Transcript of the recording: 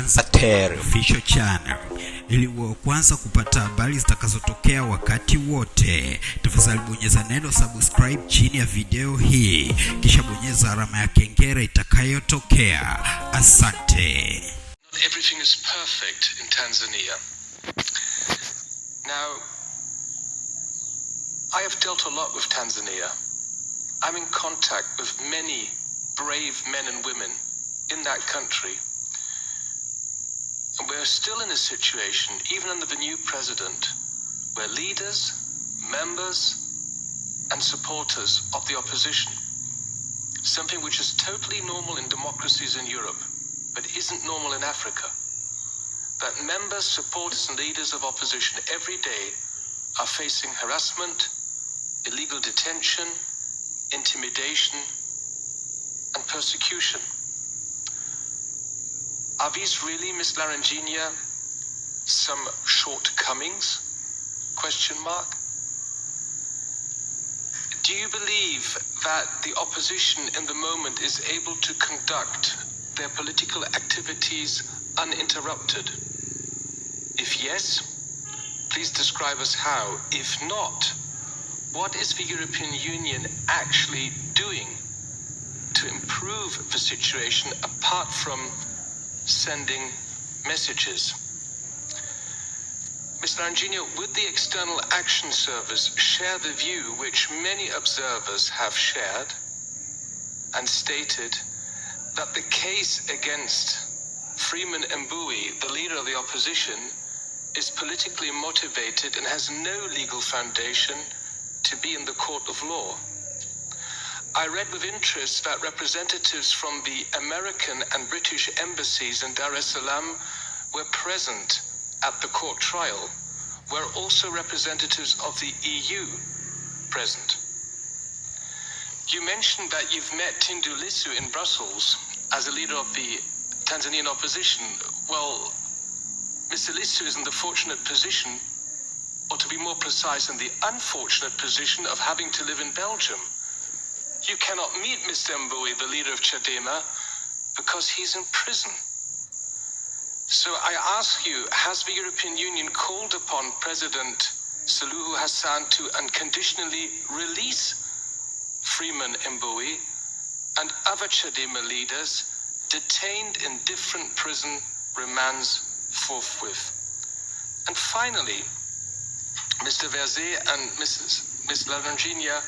anza Ater. official channel ili uwe wa kwanza kupata habari zitakazotokea wakati wote. Tafadhali bonyeza neno subscribe chini ya video hii, kisha bonyeza alama ya kengele itakayotokea. Asante. Not everything is perfect in Tanzania. Now, I have dealt a lot with Tanzania. I'm in contact with many brave men and women in that country. We're still in a situation, even under the new president, where leaders, members, and supporters of the opposition, something which is totally normal in democracies in Europe, but isn't normal in Africa, that members, supporters, and leaders of opposition every day are facing harassment, illegal detention, intimidation, and persecution. Are these really, Miss Laranjinha, some shortcomings? Question mark. Do you believe that the opposition in the moment is able to conduct their political activities uninterrupted? If yes, please describe us how. If not, what is the European Union actually doing to improve the situation apart from sending messages? Mr. Anginio, would the External Action Service share the view which many observers have shared and stated that the case against Freeman Mbowe, the leader of the opposition, is politically motivated and has no legal foundation to be in the court of law? I read with interest that representatives from the American and British embassies in Dar es Salaam were present at the court trial, were also representatives of the EU present. You mentioned that you've met Tundu Lissu in Brussels as a leader of the Tanzanian opposition. Well, Mr. Lissu is in the fortunate position, or to be more precise, in the unfortunate position of having to live in Belgium. You cannot meet Mr. Mbowe, the leader of Chadema, because he's in prison. So I ask you, has the European Union called upon President Suluhu Hassan to unconditionally release Freeman Mbowe and other Chadema leaders detained in different prison remands forthwith? And finally, Mr. Verze and Mrs. Ms. Laranjinha,